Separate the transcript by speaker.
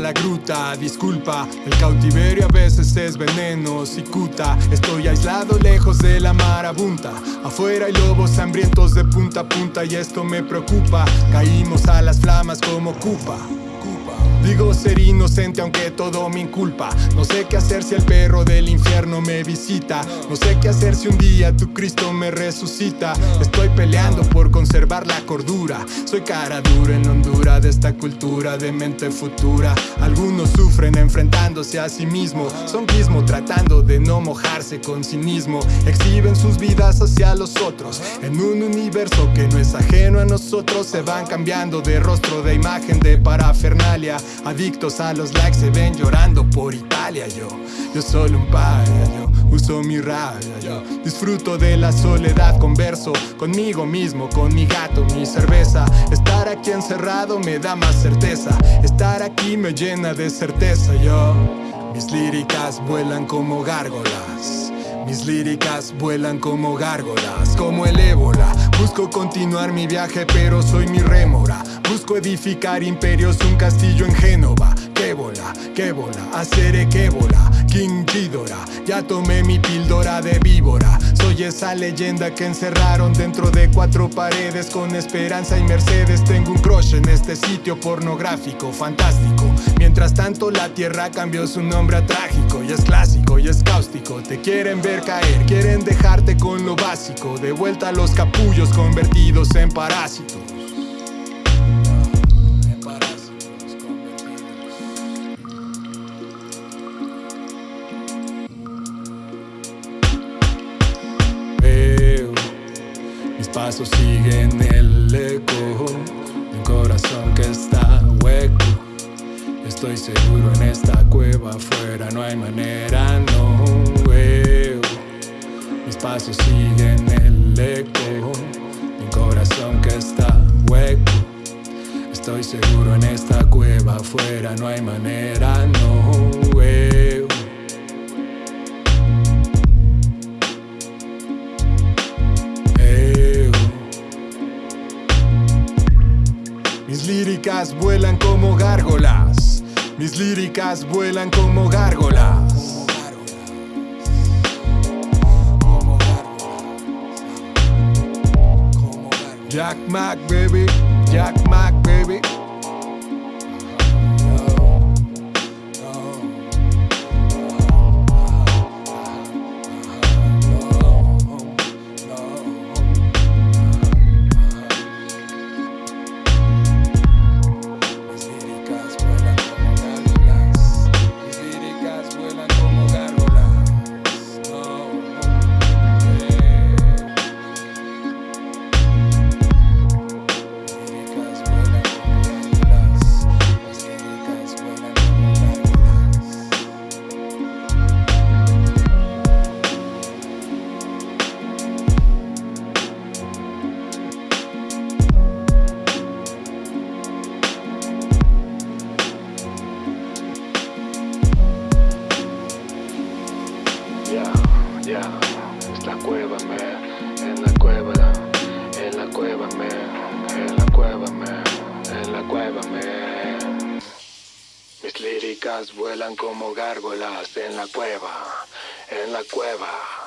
Speaker 1: la gruta Disculpa, el cautiverio a veces es veneno, cicuta. Estoy aislado lejos de la marabunta. Afuera hay lobos hambrientos de punta a punta Y esto me preocupa. Caímos a las flamas como cupa Digo ser inocente aunque todo me inculpa. No sé qué hacer si el perro del infierno me visita. No sé qué hacer si un día tu Cristo me resucita. Estoy peleando por conservar la cordura. Soy cara dura en Honduras de esta cultura de mente futura. Algunos sufren enfrentándose a sí mismo. Son mismo tratando de no mojarse con cinismo. Exhiben sus vidas hacia los otros. En un universo que no es ajeno a nosotros Se van cambiando de rostro, de imagen, de parafernalia Adictos a los likes se ven llorando por Italia Yo, yo solo un paria, yo. Uso mi rabia Yo. Disfruto de la soledad, converso conmigo mismo Con mi gato, mi cerveza. Estar aquí encerrado me da más certeza. Estar aquí me llena de certeza Yo, mis líricas vuelan como gárgolas. Mis líricas vuelan como gárgolas, como el ébola Busco continuar mi viaje pero soy mi rémora. Busco edificar imperios, un castillo en Génova Qué bola, qué bola, haceré qué bola King ya tomé mi píldora de víbora. Soy esa leyenda que encerraron dentro de cuatro paredes Con esperanza y mercedes. Tengo un crush en este sitio pornográfico, fantástico. Mientras tanto la tierra cambió su nombre a trágico Y es clásico y es cáustico. Te quieren ver caer, quieren dejarte con lo básico. De vuelta a los capullos convertidos en parásitos mis pasos siguen el eco de un corazón que está hueco. Estoy seguro en esta cueva afuera no hay manera, no veo. Mis pasos siguen el eco de un corazón que está hueco. Estoy seguro en esta cueva afuera no hay manera, no veo. Mis líricas vuelan como gárgolas. Mis líricas vuelan como gárgolas. Jack Mac, baby. Jack Mac, baby.
Speaker 2: Ya, es la cueva, me, en la cueva, en la cueva, me, en la cueva, me, en la cueva, me. Mis líricas vuelan como gárgolas en la cueva, en la cueva.